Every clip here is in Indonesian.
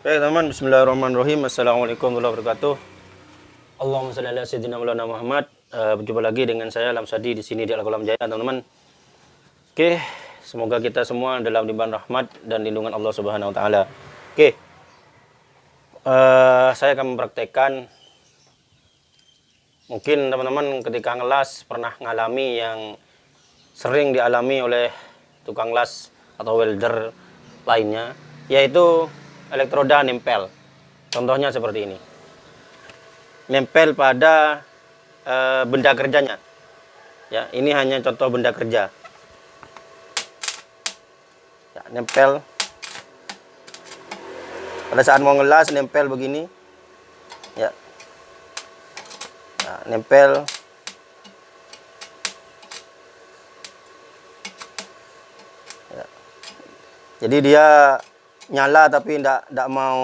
Oke teman, Bismillahirrahmanirrahim. Assalamualaikum warahmatullahi wabarakatuh. Allahumma shalli ala sayyidina Maulana Muhammad. Uh, berjumpa lagi dengan saya Lamsadi di sini di Al Kolam Jaya, teman-teman. Oke, semoga kita semua dalam limpahan rahmat dan lindungan Allah Subhanahu wa taala. Oke. Uh, saya akan mempraktekkan mungkin teman-teman ketika ngelas pernah ngalami yang sering dialami oleh tukang las atau welder lainnya yaitu elektroda nempel. Contohnya seperti ini. Nempel pada e, benda kerjanya. Ya, ini hanya contoh benda kerja. Ya, nempel. Pada saat mau ngelas nempel begini. Ya. ya nempel. Jadi dia nyala tapi tidak tidak mau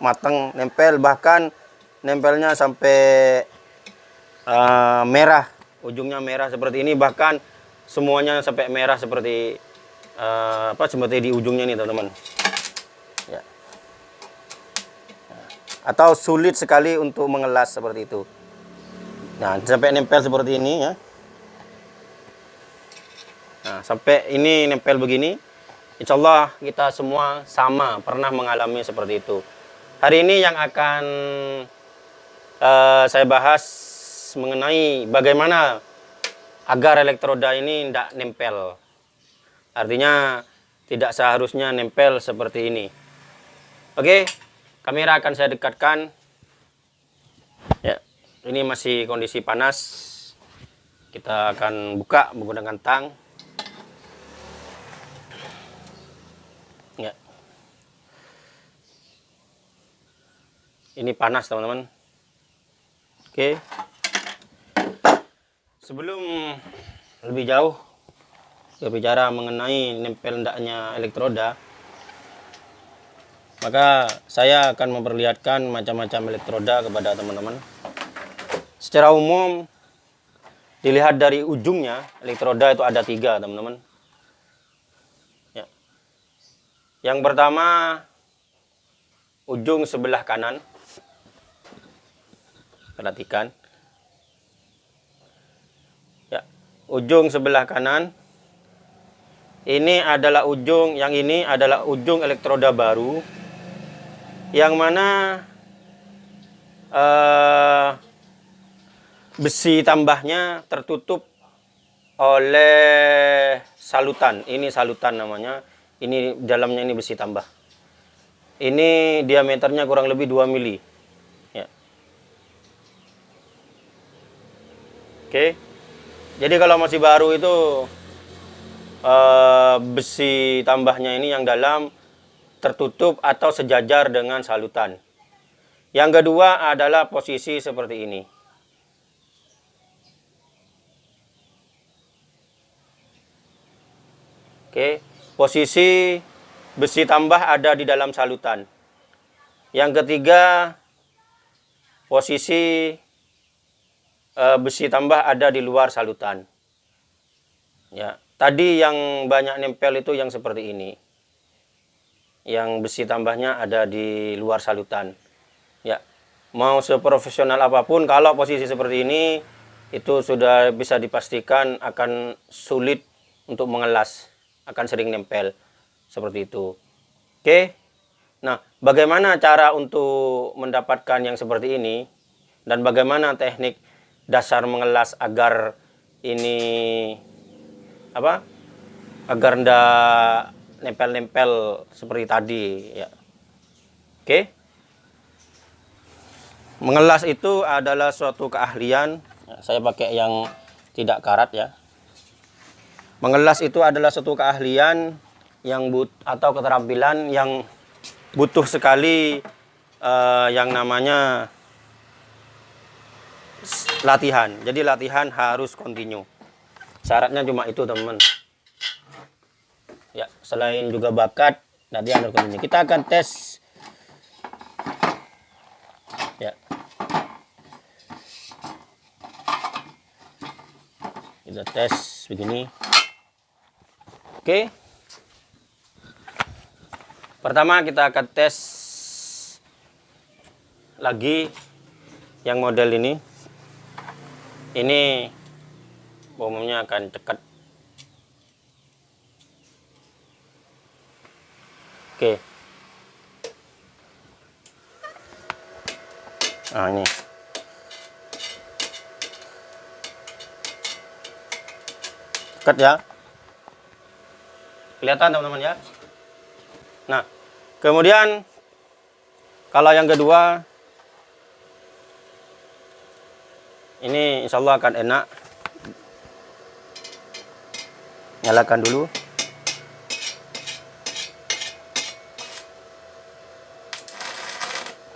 matang nempel bahkan nempelnya sampai uh, merah. Ujungnya merah seperti ini. Bahkan semuanya sampai merah seperti uh, apa seperti di ujungnya nih teman-teman. Ya. atau sulit sekali untuk mengelas seperti itu. Nah sampai nempel seperti ini ya. Nah sampai ini nempel begini Insya Allah kita semua sama pernah mengalami seperti itu. Hari ini yang akan uh, saya bahas mengenai bagaimana agar elektroda ini tidak nempel. Artinya tidak seharusnya nempel seperti ini. Oke, kamera akan saya dekatkan. Ya, ini masih kondisi panas. Kita akan buka menggunakan tang. Ini panas teman-teman. Oke. Sebelum lebih jauh berbicara mengenai nempel hendaknya elektroda maka saya akan memperlihatkan macam-macam elektroda kepada teman-teman. Secara umum dilihat dari ujungnya elektroda itu ada tiga teman-teman. Ya. yang pertama ujung sebelah kanan perhatikan. Ya ujung sebelah kanan. Ini adalah ujung yang ini adalah ujung elektroda baru. Yang mana uh, besi tambahnya tertutup oleh salutan. Ini salutan namanya. Ini dalamnya ini besi tambah. Ini diameternya kurang lebih 2 mili Oke. Jadi kalau masih baru itu uh, besi tambahnya ini yang dalam tertutup atau sejajar dengan salutan. Yang kedua adalah posisi seperti ini. Oke, posisi besi tambah ada di dalam salutan. Yang ketiga, posisi uh, besi tambah ada di luar salutan. Ya, tadi yang banyak nempel itu yang seperti ini. Yang besi tambahnya ada di luar salutan. Ya, mau seprofesional apa pun kalau posisi seperti ini itu sudah bisa dipastikan akan sulit untuk mengelas, akan sering nempel seperti itu. Oke. Nah, bagaimana cara untuk mendapatkan yang seperti ini dan bagaimana teknik dasar mengelas agar ini apa agar ndak nempel-nempel seperti tadi ya. Oke? Mengelas itu adalah suatu keahlian. Ya, saya pakai yang tidak karat ya. Mengelas itu adalah suatu keahlian yang but atau keterampilan yang butuh sekali uh, yang namanya latihan. Jadi latihan harus kontinu. Syaratnya cuma itu, teman-teman. Ya, selain juga bakat, nanti harus kontinu. Kita akan tes. Ya. Kita tes begini. Oke. Pertama kita akan tes lagi yang model ini ini umumnya akan cekat oke. Nah ini. Cekat ya. Kelihatan teman-teman ya? Nah kemudian kalau yang kedua ini insya Allah akan enak. Nyalakan dulu.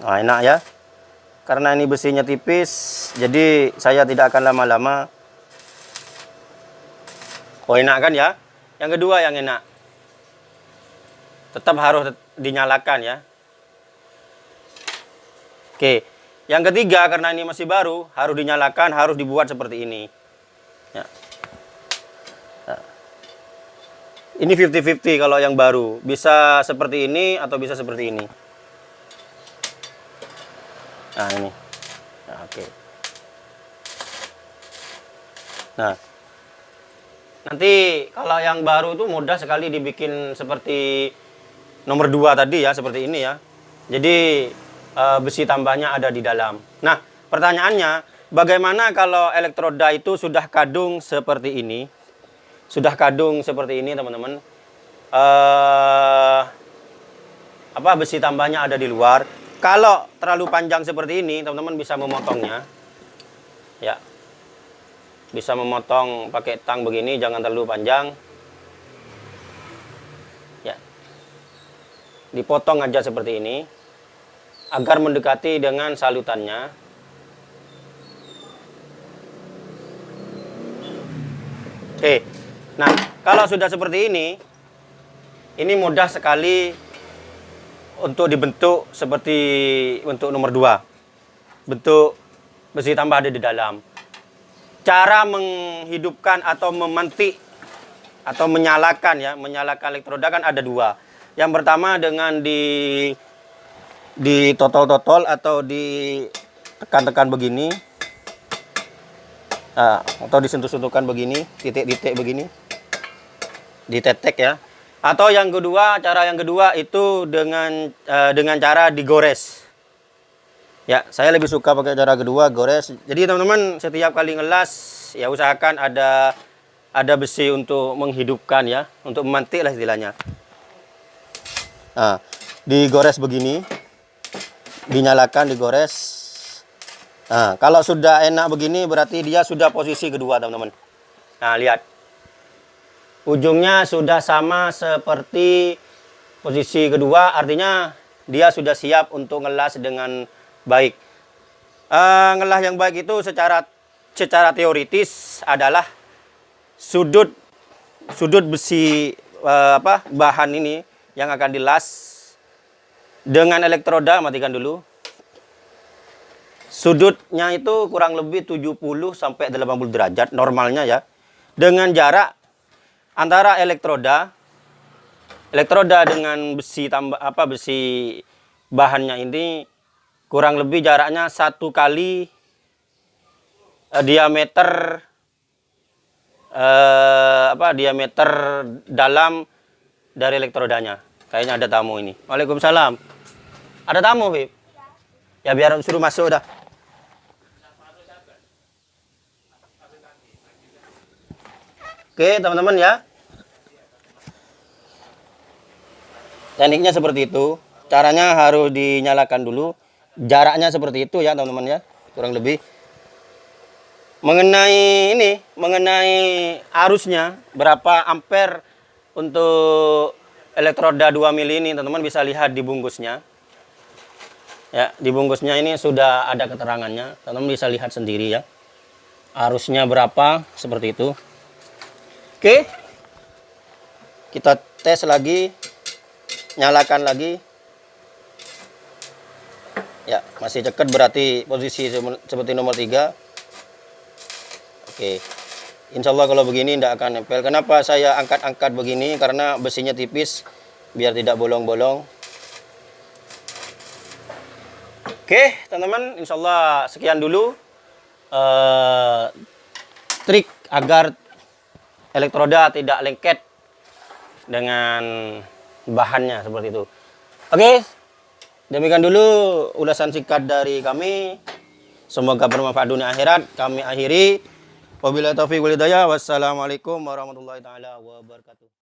Nah enak ya. Karena ini besinya tipis jadi saya tidak akan lama-lama. Oh enak kan ya? Yang kedua yang enak. Tetap harus dinyalakan ya. Oke yang ketiga karena ini masih baru harus dinyalakan harus dibuat seperti ini. Ya. Ini 50-50 kalau yang baru. Bisa seperti ini atau bisa seperti ini? Nah ini. Nah, oke. Okay. nah. Nanti kalau yang baru itu mudah sekali dibikin seperti nomor dua tadi ya seperti ini ya. Jadi e, besi tambahnya ada di dalam. Nah pertanyaannya bagaimana kalau elektroda itu sudah kadung seperti ini? Sudah kadung seperti ini teman-teman. Uh, apa besi tambahnya ada di luar. Kalau terlalu panjang seperti ini teman-teman bisa memotongnya. Ya. Bisa memotong pakai tang begini jangan terlalu panjang. Ya. Dipotong aja seperti ini agar mendekati dengan salutannya oke Nah, kalau sudah seperti ini, ini mudah sekali untuk dibentuk seperti untuk nomor 2. Bentuk besi tambah ada di dalam. Cara menghidupkan atau memantik atau menyalakan ya, menyalakan elektroda kan ada dua. Yang pertama dengan di di totol-totol atau di tekan-tekan begini. Nah, atau disentuh-sentuhkan begini, titik-titik begini ditetek ya. Atau yang kedua, cara yang kedua itu dengan uh, dengan cara digores. Ya, saya lebih suka pakai cara kedua, gores. Jadi teman-teman setiap kali ngelas ya usahakan ada ada besi untuk menghidupkan ya, untuk memantik lah istilahnya. Nah, digores begini. Dinyalakan, digores. Nah, kalau sudah enak begini berarti dia sudah posisi kedua, teman-teman. Nah, lihat ujungnya sudah sama seperti posisi kedua artinya dia sudah siap untuk ngelas dengan baik uh, ngelas yang baik itu secara secara teoritis adalah sudut sudut besi uh, apa bahan ini yang akan dilas dengan elektroda matikan dulu. Sudutnya itu kurang lebih 70 sampai 80 derajat normalnya ya. Dengan jarak antara elektroda elektroda dengan besi tambah apa besi bahannya ini kurang lebih jaraknya satu kali eh, diameter eh, apa diameter dalam dari elektrodanya. Kayaknya ada tamu ini. Waalaikumsalam ada tamu Bib ya biar suruh masuk dah Oke, teman-teman ya. Tekniknya seperti itu. Caranya harus dinyalakan dulu. Jaraknya seperti itu ya, teman-teman ya. Kurang lebih. Mengenai ini, mengenai arusnya, berapa ampere untuk elektroda 2 mili ini, teman-teman bisa lihat di bungkusnya. Ya, di bungkusnya ini sudah ada keterangannya. Teman-teman bisa lihat sendiri ya. Arusnya berapa, seperti itu. Oke. Kita tes lagi. Nyalakan lagi. Ya, masih cekat berarti posisi seperti nomor 3. Oke. Insya Allah kalau begini tidak akan nempel. Kenapa saya angkat-angkat begini? Karena besinya tipis biar tidak bolong-bolong. Oke, teman-teman, insya Allah sekian dulu eh, trik agar elektroda tidak lengket dengan bahannya seperti itu. Oke, demikian dulu ulasan singkat dari kami. Semoga bermanfaat dunia akhirat. Kami akhiri. Wabillahi taufiq wal hidayah. Wassalamualaikum warahmatullahi taala wabarakatuh.